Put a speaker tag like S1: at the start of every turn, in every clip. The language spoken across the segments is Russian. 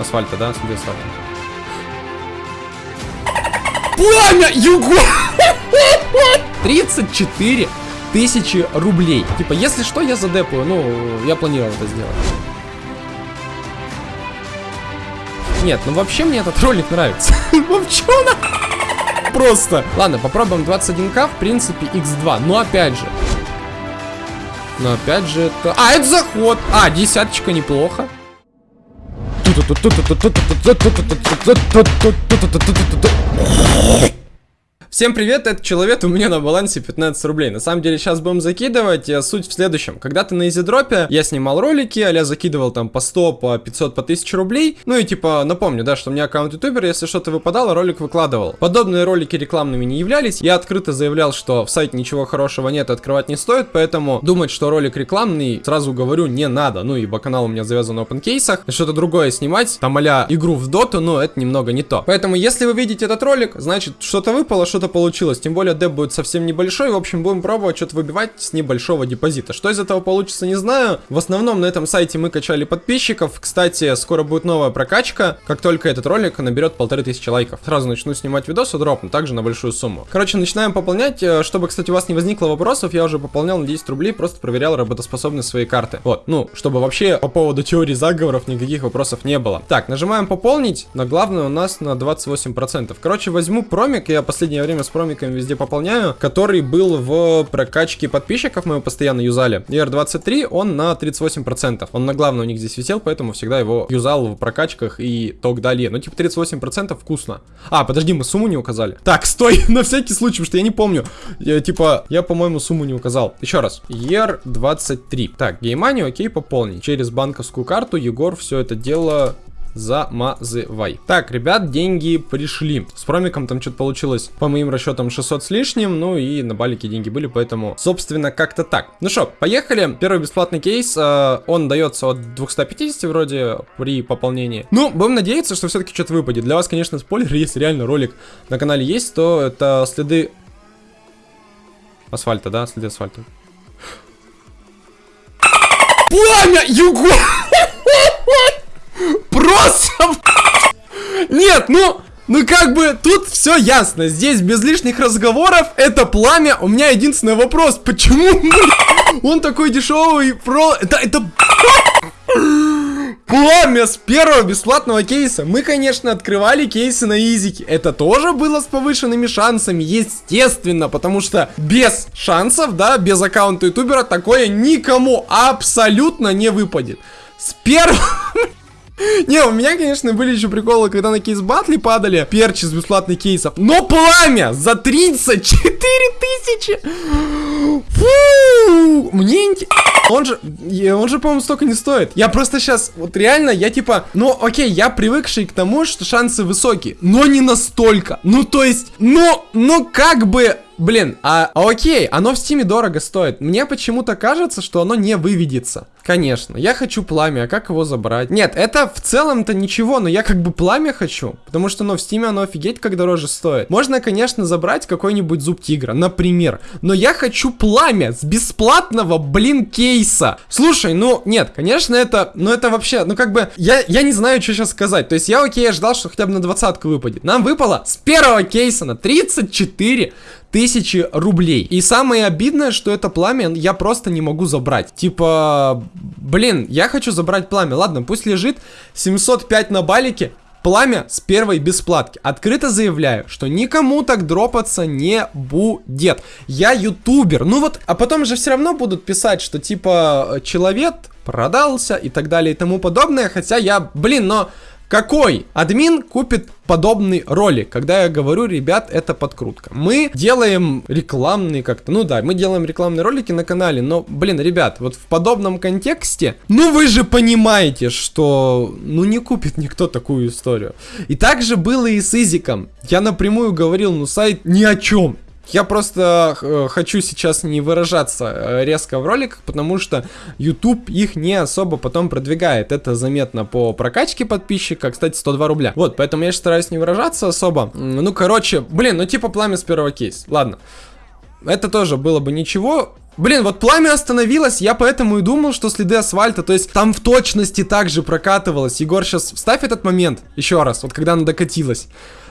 S1: Асфальта, да? Следы асфальта. Пламя! Юго! 34 тысячи рублей. Типа, если что, я задепаю. Ну, я планировал это сделать. Нет, ну вообще мне этот ролик нравится. Вообще он просто. Ладно, попробуем 21к, в принципе, x2. Но опять же. Но опять же это... А, это заход. А, десяточка неплохо. トト Всем привет, это человек, у меня на балансе 15 рублей. На самом деле сейчас будем закидывать, э, суть в следующем. Когда-то на изидропе я снимал ролики, а закидывал там по 100, по 500, по 1000 рублей. Ну и типа напомню, да, что у меня аккаунт ютубер, если что-то выпадало, ролик выкладывал. Подобные ролики рекламными не являлись. Я открыто заявлял, что в сайте ничего хорошего нет, открывать не стоит, поэтому думать, что ролик рекламный, сразу говорю, не надо. Ну ибо канал у меня завязан на опенкейсах. Что-то другое снимать, там а игру в доту, но это немного не то. Поэтому если вы видите этот ролик, значит что-то выпало, что-то получилось. Тем более деп будет совсем небольшой. В общем, будем пробовать что-то выбивать с небольшого депозита. Что из этого получится, не знаю. В основном на этом сайте мы качали подписчиков. Кстати, скоро будет новая прокачка. Как только этот ролик наберет полторы тысячи лайков. Сразу начну снимать видосы, дропну, также на большую сумму. Короче, начинаем пополнять. Э, чтобы, кстати, у вас не возникло вопросов, я уже пополнял на 10 рублей, просто проверял работоспособность своей карты. Вот, ну, чтобы вообще по поводу теории заговоров никаких вопросов не было. Так, нажимаем пополнить, но главное у нас на 28%. Короче, возьму промик, я последнее время с промиком промиками везде пополняю, который был в прокачке подписчиков, мы его постоянно юзали. ER23, он на 38%. Он на главном у них здесь висел, поэтому всегда его юзал в прокачках и так далее. Ну, типа 38% вкусно. А, подожди, мы сумму не указали. Так, стой, на всякий случай, потому что я не помню. Я, типа, я, по-моему, сумму не указал. Еще раз. ER23. Так, геймани, окей, пополнить. Через банковскую карту Егор все это дело замазывай. Так, ребят, деньги пришли. С промиком там что-то получилось, по моим расчетам, 600 с лишним. Ну и на балике деньги были, поэтому, собственно, как-то так. Ну что, поехали. Первый бесплатный кейс, э, он дается от 250 вроде при пополнении. Ну, будем надеяться, что все-таки что-то выпадет. Для вас, конечно, спойлер, если реально ролик на канале есть, то это следы асфальта, да, следы асфальта. Пламя! Юго! Нет, ну... Ну как бы тут все ясно, здесь без лишних разговоров, это пламя, у меня единственный вопрос, почему он такой дешевый, про... Это, это... Пламя с первого бесплатного кейса. Мы, конечно, открывали кейсы на изике. Это тоже было с повышенными шансами, естественно, потому что без шансов, да, без аккаунта ютубера такое никому абсолютно не выпадет. С первого... Не, у меня, конечно, были еще приколы, когда на Case Battle падали перчи с бесплатных кейсов. Но пламя за 34 тысячи! Фу! Мне. Он же, он же, по-моему, столько не стоит. Я просто сейчас, вот реально, я типа, ну, окей, я привыкший к тому, что шансы высокие, но не настолько. Ну, то есть, ну, ну, как бы... Блин, а, а окей, оно в стиме дорого стоит. Мне почему-то кажется, что оно не выведется. Конечно, я хочу пламя, а как его забрать? Нет, это в целом-то ничего, но я как бы пламя хочу, потому что, ну, в стиме оно офигеть как дороже стоит. Можно, конечно, забрать какой-нибудь зуб тигра, например, но я хочу пламя с бесплатного, блин, кейса. Слушай, ну, нет, конечно, это, ну, это вообще, ну, как бы, я, я не знаю, что сейчас сказать. То есть я, окей, я ждал, что хотя бы на двадцатку выпадет. Нам выпало с первого кейса на 34 тысячи рублей. И самое обидное, что это пламя я просто не могу забрать. Типа, блин, я хочу забрать пламя. Ладно, пусть лежит 705 на балике. Пламя с первой бесплатки. Открыто заявляю, что никому так дропаться не будет. Я ютубер. Ну вот, а потом же все равно будут писать, что типа человек продался и так далее и тому подобное. Хотя я, блин, но какой админ купит подобный ролик, когда я говорю, ребят, это подкрутка. Мы делаем рекламные как-то, ну да, мы делаем рекламные ролики на канале, но, блин, ребят, вот в подобном контексте, ну вы же понимаете, что, ну не купит никто такую историю. И также было и с Изиком. Я напрямую говорил, ну сайт ни о чем. Я просто э, хочу сейчас не выражаться э, резко в роликах, потому что YouTube их не особо потом продвигает. Это заметно по прокачке подписчика, кстати, 102 рубля. Вот, поэтому я стараюсь не выражаться особо. Ну, короче, блин, ну типа пламя с первого кейс. Ладно. Это тоже было бы ничего. Блин, вот пламя остановилось, я поэтому и думал, что следы асфальта, то есть там в точности также прокатывалось. Егор, сейчас вставь этот момент еще раз, вот когда оно докатилось.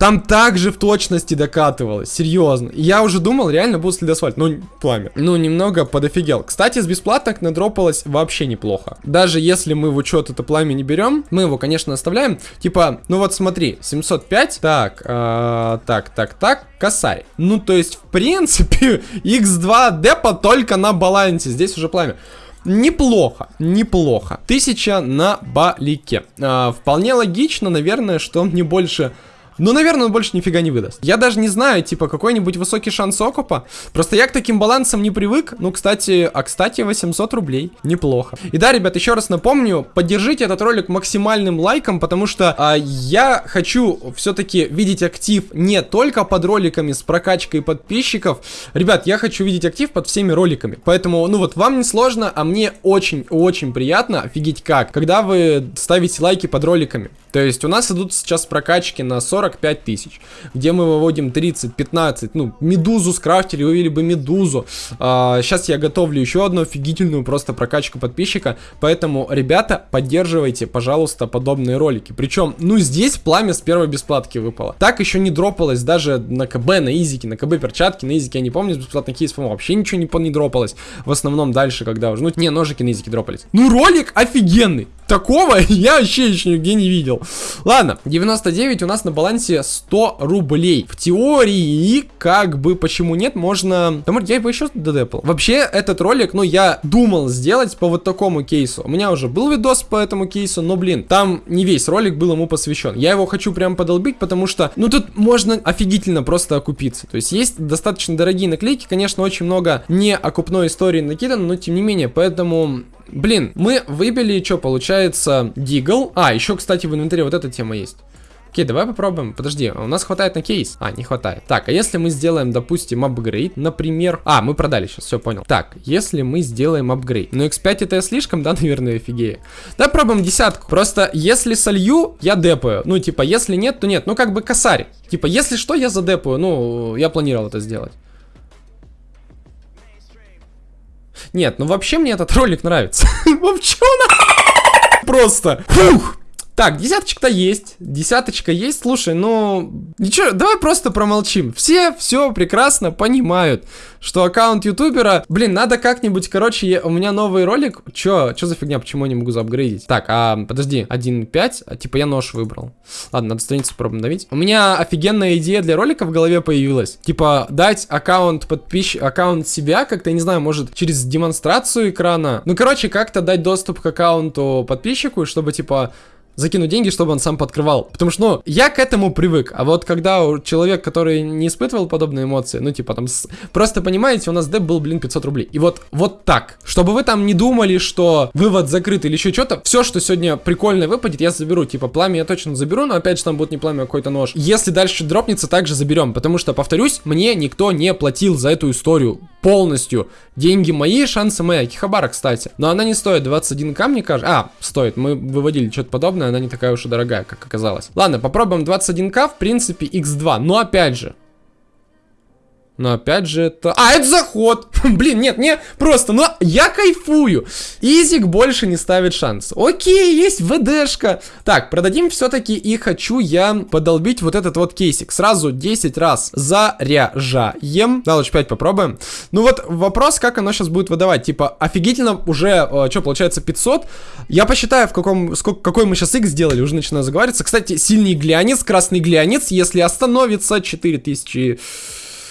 S1: Там также в точности докатывалось, серьезно. Я уже думал, реально будет следосвальт, ну, пламя. Ну, немного подофигел. Кстати, с бесплатных надропалось вообще неплохо. Даже если мы в учет это пламя не берем, мы его, конечно, оставляем. Типа, ну вот смотри, 705, так, э, так, так, так, косарь. Ну, то есть, в принципе, x2 депа только на балансе, здесь уже пламя. Неплохо, неплохо. Тысяча на балике. А, вполне логично, наверное, что мне больше ну, наверное, он больше нифига не выдаст. Я даже не знаю, типа, какой-нибудь высокий шанс окупа. Просто я к таким балансам не привык. Ну, кстати, а кстати, 800 рублей. Неплохо. И да, ребят, еще раз напомню, поддержите этот ролик максимальным лайком, потому что а, я хочу все-таки видеть актив не только под роликами с прокачкой подписчиков. Ребят, я хочу видеть актив под всеми роликами. Поэтому, ну вот, вам не сложно, а мне очень-очень приятно, офигеть как, когда вы ставите лайки под роликами. То есть у нас идут сейчас прокачки на 45 тысяч, где мы выводим 30, 15, ну, медузу скрафтили, вывели бы медузу. А, сейчас я готовлю еще одну офигительную просто прокачку подписчика, поэтому, ребята, поддерживайте, пожалуйста, подобные ролики. Причем, ну, здесь пламя с первой бесплатки выпало. Так еще не дропалось даже на КБ, на изике, на КБ перчатки, на изике я не помню, с бесплатных кейсов вообще ничего не, не дропалось. В основном дальше, когда уже, ну, не, ножики на изике дропались. Ну, ролик офигенный. Такого я вообще еще нигде не видел. Ладно, 99 у нас на балансе 100 рублей. В теории, как бы, почему нет, можно... Да, может, я бы еще додепал. Вообще, этот ролик, ну, я думал сделать по вот такому кейсу. У меня уже был видос по этому кейсу, но, блин, там не весь ролик был ему посвящен. Я его хочу прям подолбить, потому что, ну, тут можно офигительно просто окупиться. То есть, есть достаточно дорогие наклейки, конечно, очень много не окупной истории накидано, но, тем не менее, поэтому Блин, мы выбили, что получается, Дигл. А, еще, кстати, в инвентаре вот эта тема есть. Окей, давай попробуем. Подожди, у нас хватает на кейс? А, не хватает. Так, а если мы сделаем, допустим, апгрейд, например... А, мы продали сейчас, все, понял. Так, если мы сделаем апгрейд. Ну, x5 это слишком, да, наверное, офигею. Давай пробуем десятку. Просто, если солью, я депаю. Ну, типа, если нет, то нет. Ну, как бы косарь. Типа, если что, я задепаю. Ну, я планировал это сделать. Нет, ну вообще мне этот ролик нравится. Вообще он... Просто. Фух. Так, десяточка-то есть, десяточка есть, слушай, ну, ничего, давай просто промолчим. Все все прекрасно понимают, что аккаунт ютубера, блин, надо как-нибудь, короче, я, у меня новый ролик, чё, чё за фигня, почему я не могу заапгрейдить? Так, а, подожди, 1.5, а, типа я нож выбрал. Ладно, надо страницу попробуем давить. У меня офигенная идея для ролика в голове появилась, типа дать аккаунт подписчик, аккаунт себя, как-то, я не знаю, может, через демонстрацию экрана, ну, короче, как-то дать доступ к аккаунту подписчику, чтобы, типа, закинуть деньги, чтобы он сам подкрывал. Потому что, ну, я к этому привык. А вот когда человек, который не испытывал подобные эмоции, ну, типа там, с... просто понимаете, у нас деп был, блин, 500 рублей. И вот, вот так. Чтобы вы там не думали, что вывод закрыт или еще что-то, все, что сегодня прикольное выпадет, я заберу. Типа, пламя я точно заберу, но опять же там будет не пламя, а какой-то нож. Если дальше дропнется, также заберем. Потому что, повторюсь, мне никто не платил за эту историю полностью. Деньги мои, шансы мои. Кихабара, кстати. Но она не стоит 21к, мне кажется. А, стоит. Мы выводили что-то подобное она не такая уж и дорогая, как оказалось. Ладно, попробуем 21к, в принципе, x2. Но опять же, но опять же это... А, это заход! Блин, нет, не, просто, но я кайфую. Изик больше не ставит шанс. Окей, есть ВДшка. Так, продадим все-таки и хочу я подолбить вот этот вот кейсик. Сразу 10 раз заряжаем. Да, лучше 5 попробуем. Ну вот вопрос, как оно сейчас будет выдавать. Типа, офигительно уже, э, что, получается 500. Я посчитаю, в каком, сколько, какой мы сейчас X сделали, уже начинаю заговариваться. Кстати, сильный глянец, красный глянец, если остановится 4000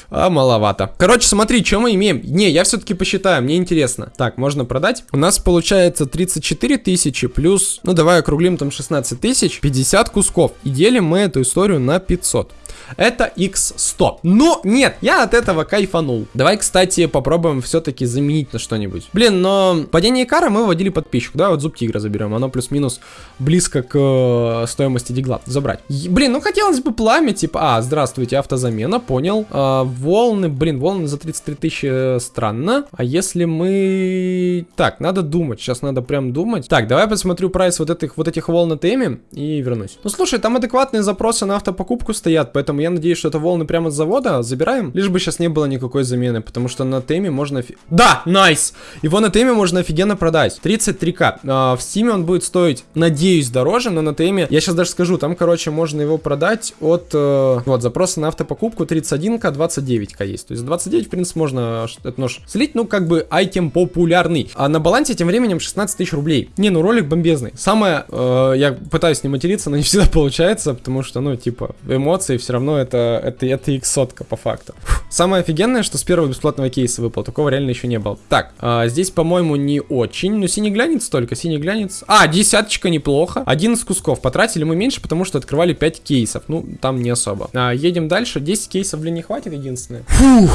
S1: а маловато. Короче, смотри, что мы имеем. Не, я все-таки посчитаю, мне интересно. Так, можно продать. У нас получается 34 тысячи плюс, ну давай округлим там 16 тысяч, 50 кусков. И делим мы эту историю на 500 это x100. Но нет, я от этого кайфанул. Давай, кстати, попробуем все-таки заменить на что-нибудь. Блин, но падение кара мы вводили подписчик. Да, вот зуб тигра заберем. Оно плюс-минус близко к э, стоимости дигла. Забрать. Е блин, ну хотелось бы пламя, типа... А, здравствуйте, автозамена, понял. А, волны, блин, волны за 33 тысячи э, странно. А если мы... Так, надо думать. Сейчас надо прям думать. Так, давай посмотрю прайс вот этих, вот этих волн на теме и вернусь. Ну, слушай, там адекватные запросы на автопокупку стоят, поэтому поэтому я надеюсь, что это волны прямо с завода. Забираем, лишь бы сейчас не было никакой замены, потому что на теме можно... Да, nice! Его на теме можно офигенно продать. 33к. А, в стиме он будет стоить, надеюсь, дороже, но на теме, я сейчас даже скажу, там, короче, можно его продать от... Э, вот, запросы на автопокупку 31к, 29к есть. То есть 29, в принципе, можно этот нож слить, ну, как бы, item популярный. А на балансе тем временем 16 тысяч рублей. Не, ну, ролик бомбезный. Самое, э, я пытаюсь не материться, но не всегда получается, потому что, ну, типа, эмоции все равно это, это, это x сотка по факту. Самое офигенное, что с первого бесплатного кейса выпал, такого реально еще не было. Так, э, здесь, по-моему, не очень, ну, синий глянец только, синий глянец. А, десяточка неплохо. 11 кусков. Потратили мы меньше, потому что открывали 5 кейсов. Ну, там не особо. А, едем дальше. 10 кейсов, блин, не хватит единственное. Фух.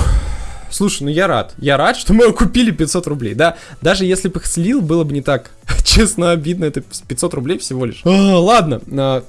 S1: Слушай, ну я рад. Я рад, что мы купили 500 рублей. Да, даже если бы их слил, было бы не так Честно, обидно, это 500 рублей всего лишь. А, ладно,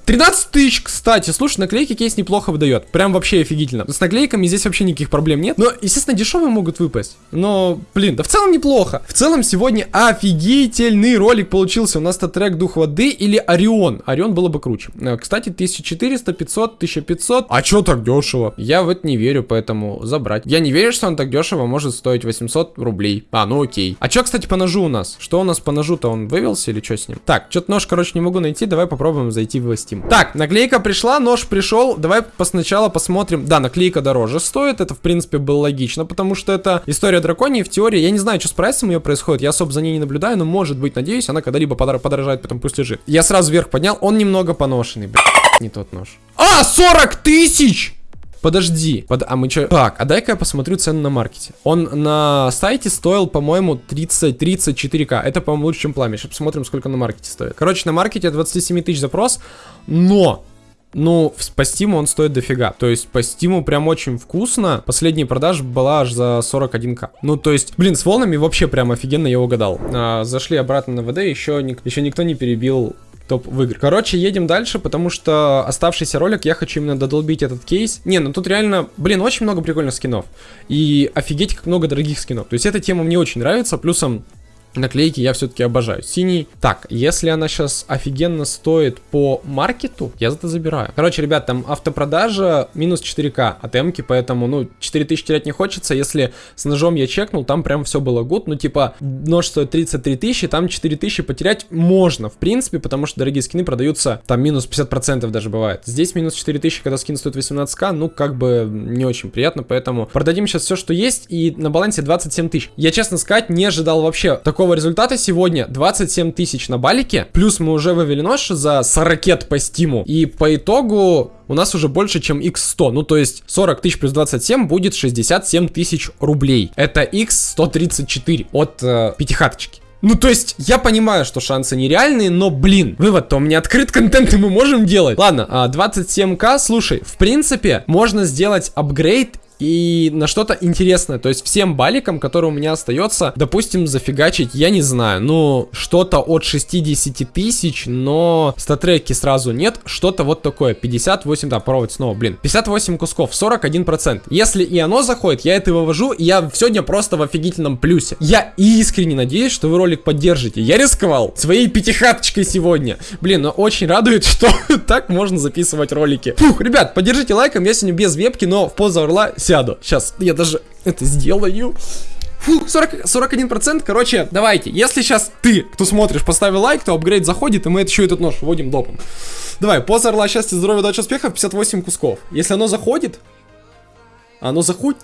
S1: 13 а, тысяч, кстати. Слушай, наклейки кейс неплохо выдает. Прям вообще офигительно. С наклейками здесь вообще никаких проблем нет. Но, естественно, дешевые могут выпасть. Но, блин, да в целом неплохо. В целом сегодня офигительный ролик получился. У нас это трек Дух Воды или Орион. Орион было бы круче. А, кстати, 1400, 500, 1500. А чё так дешево? Я в это не верю, поэтому забрать. Я не верю, что он так дешево может стоить 800 рублей. А, ну окей. А чё, кстати, по ножу у нас? Что у нас по ножу-то? Он вывелся или что с ним? Так, что-то нож, короче, не могу найти. Давай попробуем зайти в Steam. Так, наклейка пришла, нож пришел. Давай сначала посмотрим. Да, наклейка дороже стоит. Это, в принципе, было логично, потому что это история драконии. В теории, я не знаю, что с прайсом ее происходит. Я особо за ней не наблюдаю, но может быть, надеюсь, она когда-либо подорожает, потом пусть лежит. Я сразу вверх поднял. Он немного поношенный. Блин, не тот нож. А, 40 тысяч! Подожди. Под... А мы что? Так, а дай-ка я посмотрю цену на маркете. Он на сайте стоил, по-моему, 30-34к. Это, по-моему, лучше, чем пламя. Сейчас посмотрим, сколько на маркете стоит. Короче, на маркете 27 тысяч запрос. Но ну, по стиму он стоит дофига. То есть по стиму прям очень вкусно. Последняя продажа была аж за 41к. Ну, то есть, блин, с волнами вообще прям офигенно я угадал. А, зашли обратно на ВД, еще, еще никто не перебил топ в игры. Короче, едем дальше, потому что оставшийся ролик я хочу именно додолбить этот кейс. Не, ну тут реально, блин, очень много прикольных скинов. И офигеть, как много дорогих скинов. То есть эта тема мне очень нравится, плюсом наклейки я все-таки обожаю. Синий. Так, если она сейчас офигенно стоит по маркету, я за это забираю. Короче, ребят, там автопродажа минус 4к от эмки, поэтому, ну, 4000 терять не хочется. Если с ножом я чекнул, там прям все было гуд. Ну, типа, нож стоит 33 тысячи, там 4000 потерять можно, в принципе, потому что дорогие скины продаются, там минус 50% даже бывает. Здесь минус 4000, когда скин стоит 18к, ну, как бы не очень приятно, поэтому продадим сейчас все, что есть, и на балансе 27 тысяч. Я, честно сказать, не ожидал вообще такого такого результата сегодня 27 тысяч на балике. Плюс мы уже вывели нож за 40 по стиму. И по итогу у нас уже больше, чем x100. Ну, то есть 40 тысяч плюс 27 будет 67 тысяч рублей. Это x134 от э, пятихаточки. Ну, то есть, я понимаю, что шансы нереальные, но, блин, вывод-то у меня открыт контент, и мы можем делать. Ладно, 27к, а, слушай, в принципе, можно сделать апгрейд и на что-то интересное. То есть всем баликам, которые у меня остается, допустим, зафигачить, я не знаю, ну, что-то от 60 тысяч, но статреки сразу нет, что-то вот такое, 58, да, провод снова, блин, 58 кусков, 41%. Если и оно заходит, я это вывожу, и я сегодня просто в офигительном плюсе. Я искренне надеюсь, что вы ролик поддержите. Я рисковал своей пятихаточкой сегодня. Блин, но очень радует, что так можно записывать ролики. Фух, ребят, поддержите лайком, я сегодня без вебки, но в позу орла сяду. Сейчас, я даже это сделаю. Фу, 40, 41%, короче, давайте, если сейчас ты, кто смотришь, поставил лайк, то апгрейд заходит, и мы еще этот нож вводим допом. Давай, поза орла, счастья, здоровья, удачи, успехов, 58 кусков. Если оно заходит, оно заходит...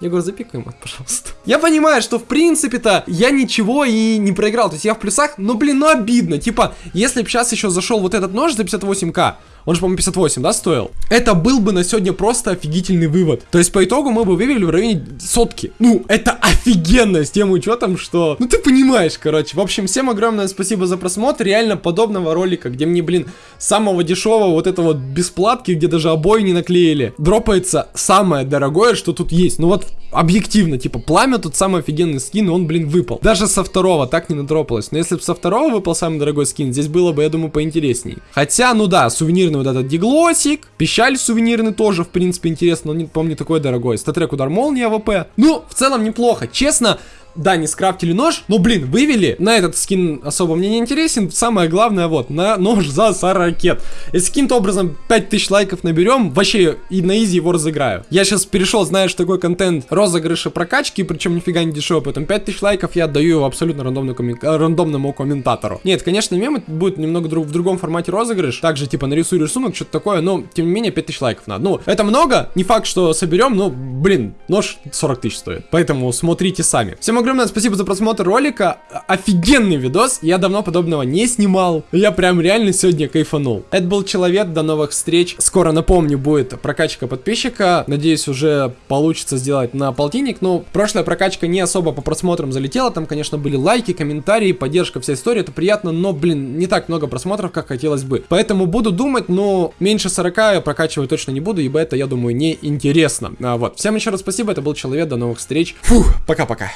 S1: Я говорю, запикаем это, пожалуйста. Я понимаю, что в принципе-то я ничего и не проиграл. То есть я в плюсах, но, блин, ну обидно. Типа, если бы сейчас еще зашел вот этот нож за 58к, он же, по-моему, 58, да, стоил? Это был бы на сегодня просто офигительный вывод. То есть, по итогу мы бы вывели в районе сотки. Ну, это офигенно с тем учетом, что... Ну, ты понимаешь, короче. В общем, всем огромное спасибо за просмотр. Реально подобного ролика, где мне, блин, самого дешевого вот этого вот бесплатки, где даже обои не наклеили, дропается самое дорогое, что тут есть. Ну вот, объективно, типа, пламя тут самый офигенный скин, и он, блин, выпал. Даже со второго так не надропалось. Но если бы со второго выпал самый дорогой скин, здесь было бы, я думаю, поинтересней. Хотя, ну да, сувенирный вот этот диглосик. Пищаль сувенирный тоже, в принципе, интересно, но, не, не такой дорогой. StatTrak удар молнии АВП. Ну, в целом неплохо. Честно, да, не скрафтили нож, но, блин, вывели. На этот скин особо мне не интересен. Самое главное, вот, на нож за 40 ракет. Если каким-то образом 5000 лайков наберем, вообще и на изи его разыграю. Я сейчас перешел, знаешь, такой контент розыгрыши прокачки, причем нифига не дешево, поэтому 5000 лайков я отдаю его абсолютно рандомному, коммен... рандомному комментатору. Нет, конечно, мем будет немного друг... в другом формате розыгрыш, также типа нарисую рисунок, что-то такое, но тем не менее 5000 лайков надо. Ну, это много, не факт, что соберем, но, блин, нож 40 тысяч стоит. Поэтому смотрите сами. Всем огромное спасибо за просмотр ролика. Офигенный видос, я давно подобного не снимал. Я прям реально сегодня кайфанул. Это был Человек, до новых встреч. Скоро, напомню, будет прокачка подписчика. Надеюсь, уже получится сделать на полтинник. Но прошлая прокачка не особо по просмотрам залетела. Там, конечно, были лайки, комментарии, поддержка, вся история. Это приятно, но, блин, не так много просмотров, как хотелось бы. Поэтому буду думать, но меньше 40 я прокачивать точно не буду, ибо это, я думаю, не интересно. А, вот. Всем еще раз спасибо, это был Человек, до новых встреч. Фух, пока-пока.